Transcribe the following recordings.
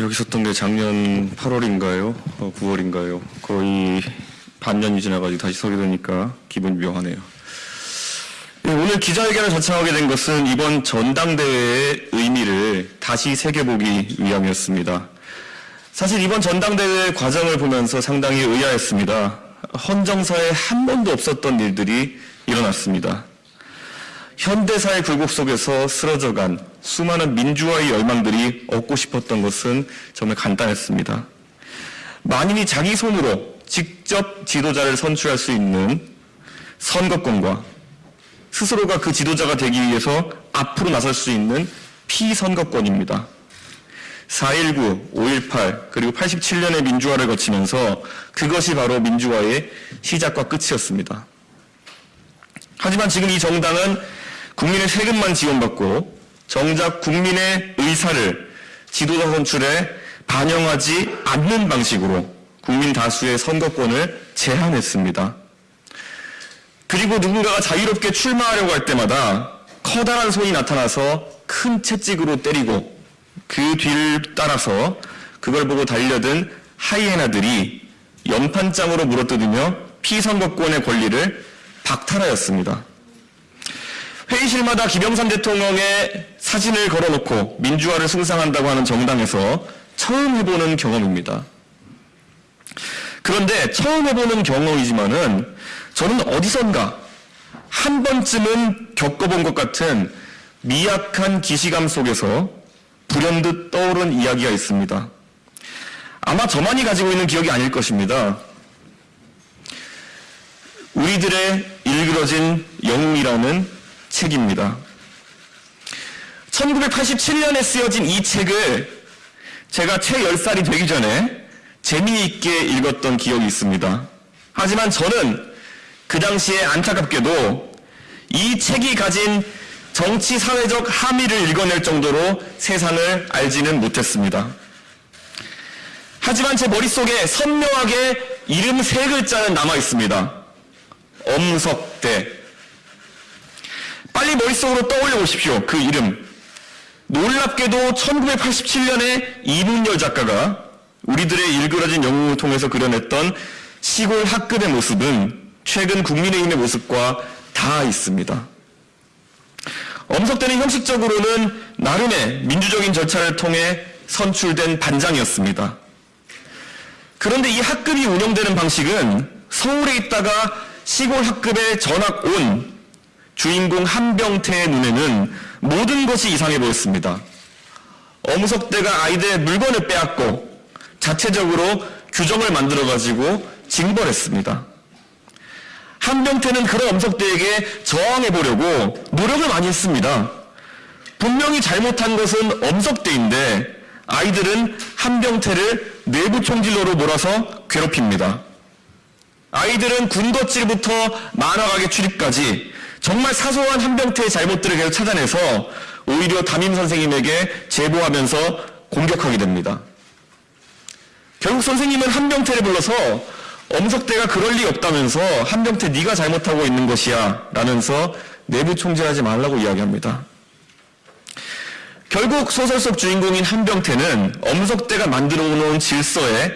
여기 있었던 게 작년 8월인가요? 어, 9월인가요? 거의 반년이 지나가지고 다시 서게 되니까 기분이 묘하네요. 네, 오늘 기자회견을 자청하게 된 것은 이번 전당대회의 의미를 다시 새겨보기 위함이었습니다. 사실 이번 전당대회 과정을 보면서 상당히 의아했습니다. 헌정사에 한 번도 없었던 일들이 일어났습니다. 현대사의 굴곡 속에서 쓰러져간 수많은 민주화의 열망들이 얻고 싶었던 것은 정말 간단했습니다. 만인이 자기 손으로 직접 지도자를 선출할 수 있는 선거권과 스스로가 그 지도자가 되기 위해서 앞으로 나설 수 있는 피선거권입니다. 4.19, 5.18, 그리고 87년의 민주화를 거치면서 그것이 바로 민주화의 시작과 끝이었습니다. 하지만 지금 이 정당은 국민의 세금만 지원받고 정작 국민의 의사를 지도자 선출에 반영하지 않는 방식으로 국민 다수의 선거권을 제한했습니다. 그리고 누군가가 자유롭게 출마하려고 할 때마다 커다란 손이 나타나서 큰 채찍으로 때리고 그 뒤를 따라서 그걸 보고 달려든 하이에나들이 연판장으로 물어뜯으며 피선거권의 권리를 박탈하였습니다. 회의실마다 김영삼 대통령의 사진을 걸어놓고 민주화를 숭상한다고 하는 정당에서 처음 해보는 경험입니다. 그런데 처음 해보는 경험이지만은 저는 어디선가 한 번쯤은 겪어본 것 같은 미약한 기시감 속에서 불현듯 떠오른 이야기가 있습니다. 아마 저만이 가지고 있는 기억이 아닐 것입니다. 우리들의 일그러진 영웅이라는 책입니다. 1987년에 쓰여진 이 책을 제가 채 10살이 되기 전에 재미있게 읽었던 기억이 있습니다. 하지만 저는 그 당시에 안타깝게도 이 책이 가진 정치 사회적 함의를 읽어낼 정도로 세상을 알지는 못했습니다. 하지만 제 머릿속에 선명하게 이름 세 글자는 남아 있습니다. 엄석대. 빨리 머릿속으로 떠올려 보십시오. 그 이름. 놀랍게도 1987년에 이문열 작가가 우리들의 일그러진 영웅을 통해서 그려냈던 시골 학급의 모습은 최근 국민의힘의 모습과 다 있습니다. 엄석대는 형식적으로는 나름의 민주적인 절차를 통해 선출된 반장이었습니다. 그런데 이 학급이 운영되는 방식은 서울에 있다가 시골 학급에 전학 온 주인공 한병태의 눈에는 모든 것이 이상해 보였습니다. 엄석대가 아이들의 물건을 빼앗고 자체적으로 규정을 만들어가지고 징벌했습니다. 한병태는 그런 엄석대에게 저항해 보려고 노력을 많이 했습니다. 분명히 잘못한 것은 엄석대인데 아이들은 한병태를 내부 총질로로 몰아서 괴롭힙니다. 아이들은 군것질부터 만화가게 출입까지 정말 사소한 한 병태의 잘못들을 계속 찾아내서 오히려 담임 선생님에게 제보하면서 공격하게 됩니다. 결국 선생님은 한병태를 불러서 엄석대가 그럴 리 없다면서 한병태 네가 잘못하고 있는 것이야 라면서 내부 총질하지 말라고 이야기합니다. 결국 소설 속 주인공인 한병태는 엄석대가 만들어 놓은 질서에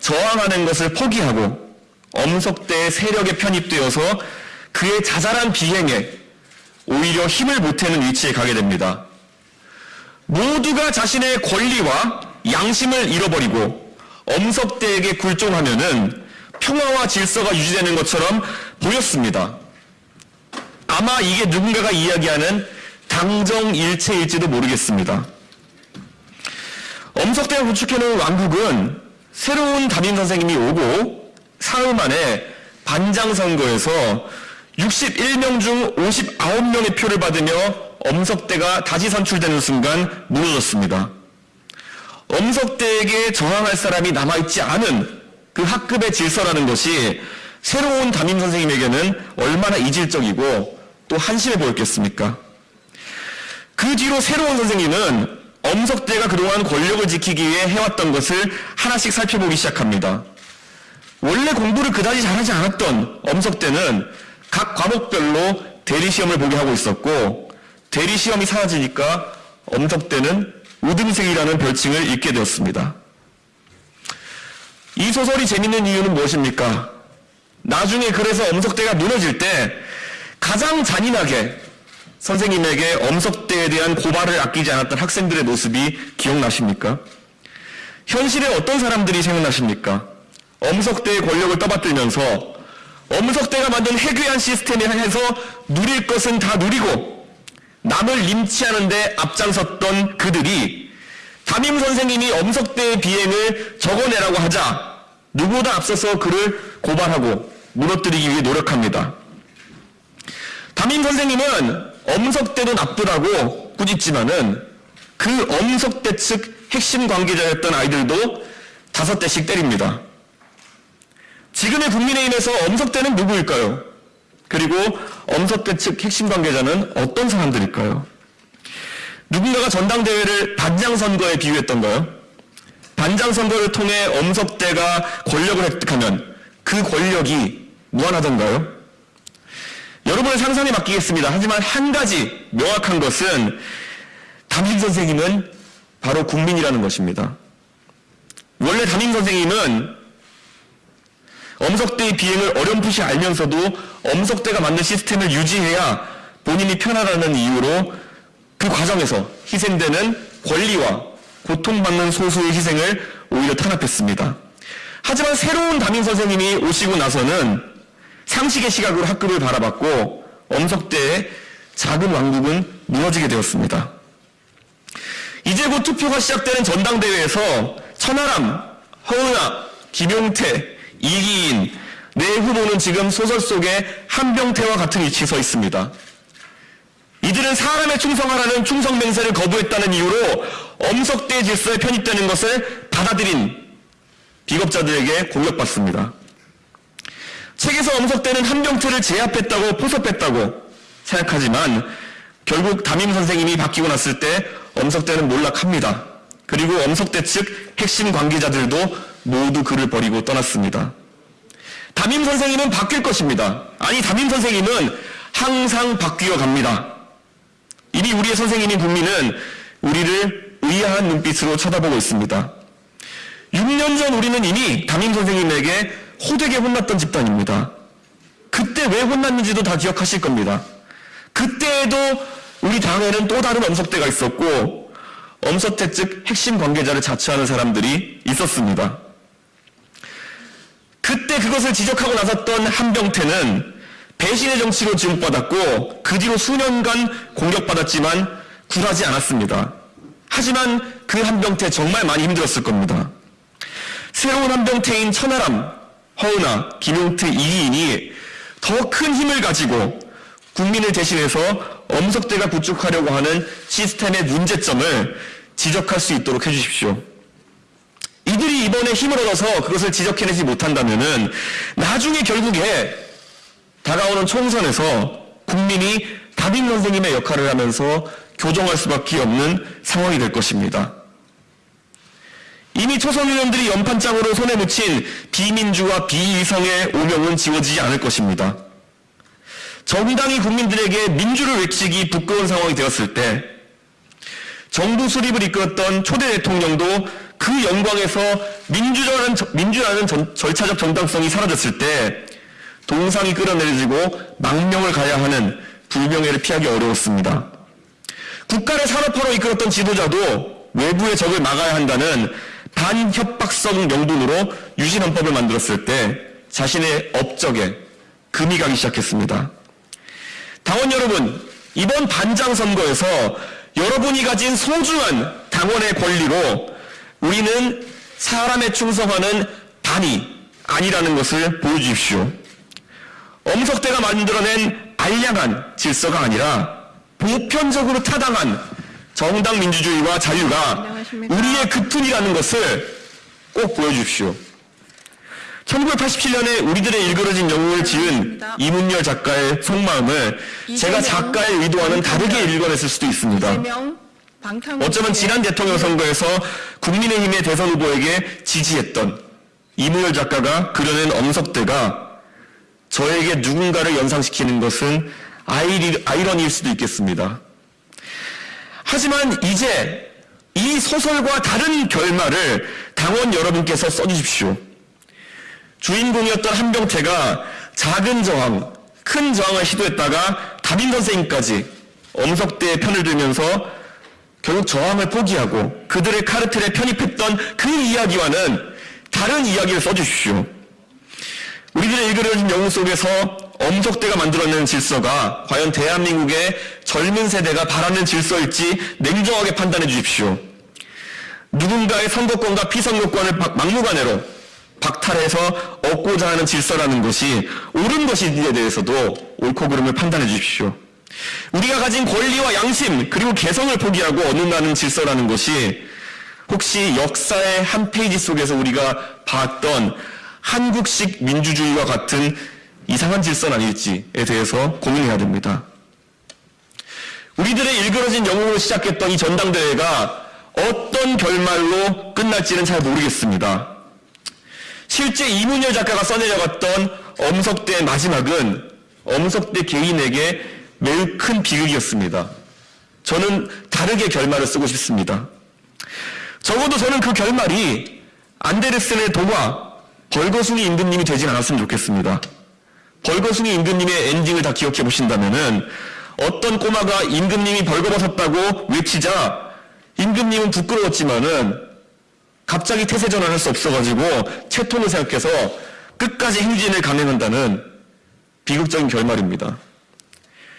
저항하는 것을 포기하고 엄석대의 세력에 편입되어서 그의 자잘한 비행에 오히려 힘을 보태는 위치에 가게 됩니다. 모두가 자신의 권리와 양심을 잃어버리고 엄석대에게 굴종하면은 평화와 질서가 유지되는 것처럼 보였습니다. 아마 이게 누군가가 이야기하는 당정일체일지도 모르겠습니다. 엄석대가 구축해놓은 왕국은 새로운 담임 선생님이 오고 사흘 만에 반장 선거에서 61명 중 59명의 표를 받으며 엄석대가 다시 선출되는 순간 무너졌습니다. 엄석대에게 저항할 사람이 남아있지 않은 그 학급의 질서라는 것이 새로운 담임 선생님에게는 얼마나 이질적이고 또 한심해 보였겠습니까? 그 뒤로 새로운 선생님은 엄석대가 그동안 권력을 지키기 위해 해왔던 것을 하나씩 살펴보기 시작합니다. 원래 공부를 그다지 잘하지 않았던 엄석대는 각 과목별로 대리시험을 보게 하고 있었고 대리시험이 사라지니까 엄석대는 우등생이라는 별칭을 잊게 되었습니다. 이 소설이 재밌는 이유는 무엇입니까? 나중에 그래서 엄석대가 무너질 때 가장 잔인하게 선생님에게 엄석대에 대한 고발을 아끼지 않았던 학생들의 모습이 기억나십니까? 현실에 어떤 사람들이 생각나십니까? 엄석대의 권력을 떠받들면서 엄석대가 만든 해괴한 시스템에 해서 누릴 것은 다 누리고 남을 림치하는데 앞장섰던 그들이 담임 선생님이 엄석대의 비행을 적어내라고 하자 누구보다 앞서서 그를 고발하고 무너뜨리기 위해 노력합니다. 담임 선생님은 엄석대도 나쁘다고 꾸짖지만은 그 엄석대 측 핵심 관계자였던 아이들도 다섯 대씩 때립니다. 지금의 국민의힘에서 엄석대는 누구일까요? 그리고 엄석대 측 핵심 관계자는 어떤 사람들일까요? 누군가가 전당대회를 반장선거에 비유했던가요? 반장선거를 통해 엄석대가 권력을 획득하면 그 권력이 무한하던가요? 여러분의 상상에 맡기겠습니다. 하지만 한 가지 명확한 것은 담임 선생님은 바로 국민이라는 것입니다. 원래 담임 선생님은 엄석대의 비행을 어렴풋이 알면서도 엄석대가 만든 시스템을 유지해야 본인이 편하다는 이유로 그 과정에서 희생되는 권리와 고통받는 소수의 희생을 오히려 탄압했습니다. 하지만 새로운 담임 선생님이 오시고 나서는 상식의 시각으로 학급을 바라봤고 엄석대의 작은 왕국은 무너지게 되었습니다. 이제 곧 투표가 시작되는 전당대회에서 천하람, 허은아, 김용태, 이기인 네 후보는 지금 소설 속에 한병태와 같은 위치에 서 있습니다. 이들은 사람에 충성하라는 충성 맹세를 거부했다는 이유로 엄석대 질서에 편입되는 것을 받아들인 비겁자들에게 공격받습니다. 책에서 엄석대는 한병태를 제압했다고 포섭했다고 생각하지만 결국 담임 선생님이 바뀌고 났을 때 엄석대는 몰락합니다. 그리고 엄석대 측 핵심 관계자들도 모두 그를 버리고 떠났습니다. 담임 선생님은 바뀔 것입니다. 아니 담임 선생님은 항상 바뀌어 갑니다. 이미 우리의 선생님인 국민은 우리를 의아한 눈빛으로 쳐다보고 있습니다. 6년 전 우리는 이미 담임 선생님에게 호되게 혼났던 집단입니다. 그때 왜 혼났는지도 다 기억하실 겁니다. 그때에도 우리 당에는 또 다른 엄석대가 있었고 엄석대 측 핵심 관계자를 자처하는 사람들이 있었습니다. 그때 그것을 지적하고 나섰던 한병태는 배신의 정치로 지목받았고 그 뒤로 수년간 공격받았지만 굴하지 않았습니다. 하지만 그 한병태 정말 많이 힘들었을 겁니다. 새로운 한병태인 천하람, 허은아, 김용태, 이기인이 더 큰 힘을 가지고 국민을 대신해서 엄석대가 구축하려고 하는 시스템의 문제점을 지적할 수 있도록 해주십시오. 이들이 이번에 힘을 얻어서 그것을 지적해내지 못한다면은 나중에 결국에 다가오는 총선에서 국민이 담임 선생님의 역할을 하면서 교정할 수밖에 없는 상황이 될 것입니다. 이미 초선 의원들이 연판장으로 손에 묻힌 비민주와 비이성의 오명은 지워지지 않을 것입니다. 정당이 국민들에게 민주를 외치기 부끄러운 상황이 되었을 때 정부 수립을 이끌었던 초대 대통령도 그 영광에서 민주라는, 민주라는 전, 절차적 정당성이 사라졌을 때 동상이 끌어내려지고 망명을 가야 하는 불명예를 피하기 어려웠습니다. 국가를 산업화로 이끌었던 지도자도 외부의 적을 막아야 한다는 반협박성 명분으로 유신헌법을 만들었을 때 자신의 업적에 금이 가기 시작했습니다. 당원 여러분, 이번 반장 선거에서 여러분이 가진 소중한 당원의 권리로 우리는 사람에 충성하는 단이 아니라는 것을 보여주십시오. 엄석대가 만들어낸 알량한 질서가 아니라 보편적으로 타당한 정당 민주주의와 자유가. 우리의 급훈이라는 것을 꼭 보여주십시오. 1987년에 우리들의 일그러진 영웅을 지은. 이문열 작가의 속마음을 제가 작가의 의도와는 다르게 읽어냈을 수도 있습니다. 어쩌면 지난 대통령 선거에서 국민의힘의 대선 후보에게 지지했던 이무열 작가가 그려낸 엄석대가 저에게 누군가를 연상시키는 것은 아이리, 아이러니일 수도 있겠습니다. 하지만 이제 이 소설과 다른 결말을 당원 여러분께서 써주십시오. 주인공이었던 한병태가 작은 저항, 큰 저항을 시도했다가 담임 선생님까지 엄석대의 편을 들면서 결국 저항을 포기하고 그들의 카르텔에 편입했던 그 이야기와는 다른 이야기를 써주십시오. 우리들의 일그러진 영웅 속에서 엄석대가 만들어낸 질서가 과연 대한민국의 젊은 세대가 바라는 질서일지 냉정하게 판단해 주십시오. 누군가의 선거권과 피선거권을 박- 막무가내로 박탈해서 얻고자 하는 질서라는 것이 옳은 것인지에 대해서도 옳고 그름을 판단해 주십시오. 우리가 가진 권리와 양심 그리고 개성을 포기하고 얻는다는 질서라는 것이 혹시 역사의 한 페이지 속에서 우리가 봤던 한국식 민주주의와 같은 이상한 질서는 아닐지에 대해서 고민해야 됩니다. 우리들의 일그러진 영웅으로 시작했던 이 전당대회가 어떤 결말로 끝날지는 잘 모르겠습니다. 실제 이문열 작가가 써내려갔던 엄석대의 마지막은 엄석대 개인에게 매우 큰 비극이었습니다. 저는 다르게 결말을 쓰고 싶습니다. 적어도 저는 그 결말이 안데르센의 동화 벌거숭이 임금님이 되진 않았으면 좋겠습니다. 벌거숭이 임금님의 엔딩을 다 기억해 보신다면은 어떤 꼬마가 임금님이 벌거벗었다고 외치자 임금님은 부끄러웠지만은 갑자기 태세 전환할 수 없어가지고 채통을 생각해서 끝까지 행진을 감행한다는 비극적인 결말입니다.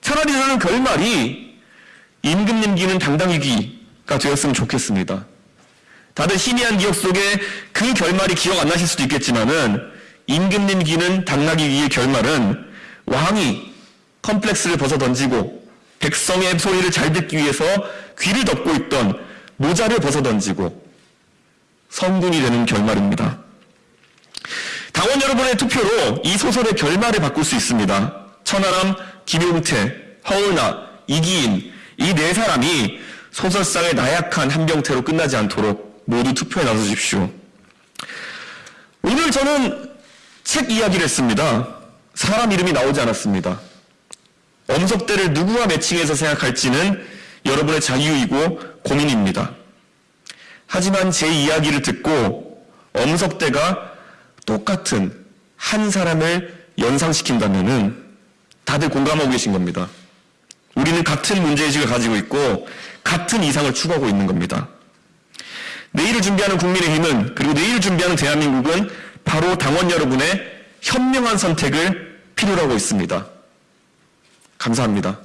차라리 저는 결말이 임금 님기는 당당이기가 되었으면 좋겠습니다. 다들 희미한 기억 속에 그 결말이 기억 안 나실 수도 있겠지만은 임금 님기는 당나귀기의 결말은 왕이 컴플렉스를 벗어 던지고 백성의 소리를 잘 듣기 위해서 귀를 덮고 있던 모자를 벗어 던지고 성군이 되는 결말입니다. 당원 여러분의 투표로 이 소설의 결말을 바꿀 수 있습니다. 천하람, 김용태, 허은아, 이기인 이 네 사람이 소설상의 나약한 한병태로 끝나지 않도록 모두 투표에 나서주십시오. 오늘 저는 책 이야기를 했습니다. 사람 이름이 나오지 않았습니다. 엄석대를 누구와 매칭해서 생각할지는 여러분의 자유이고 고민입니다. 하지만 제 이야기를 듣고 엄석대가 똑같은 한 사람을 연상시킨다면은 다들 공감하고 계신 겁니다. 우리는 같은 문제의식을 가지고 있고 같은 이상을 추구하고 있는 겁니다. 내일을 준비하는 국민의힘은 그리고 내일을 준비하는 대한민국은 바로 당원 여러분의 현명한 선택을 필요로 하고 있습니다. 감사합니다.